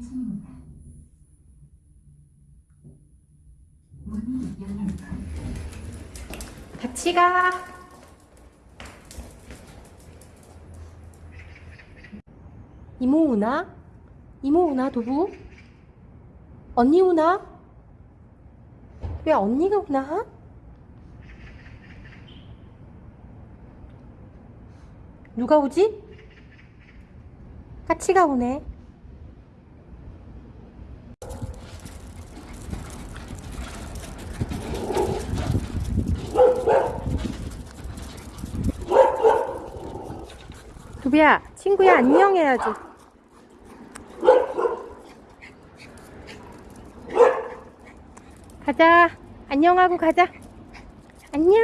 1층입니다. 문이 열립니다. 같이 가. 이모 오나? 이모 오나 도부? 언니 오나? 왜 언니가 오나? 누가 오지? 같이 가 오네. 두비야, 친구야, 안녕 해야지. 가자. 안녕하고 가자. 안녕.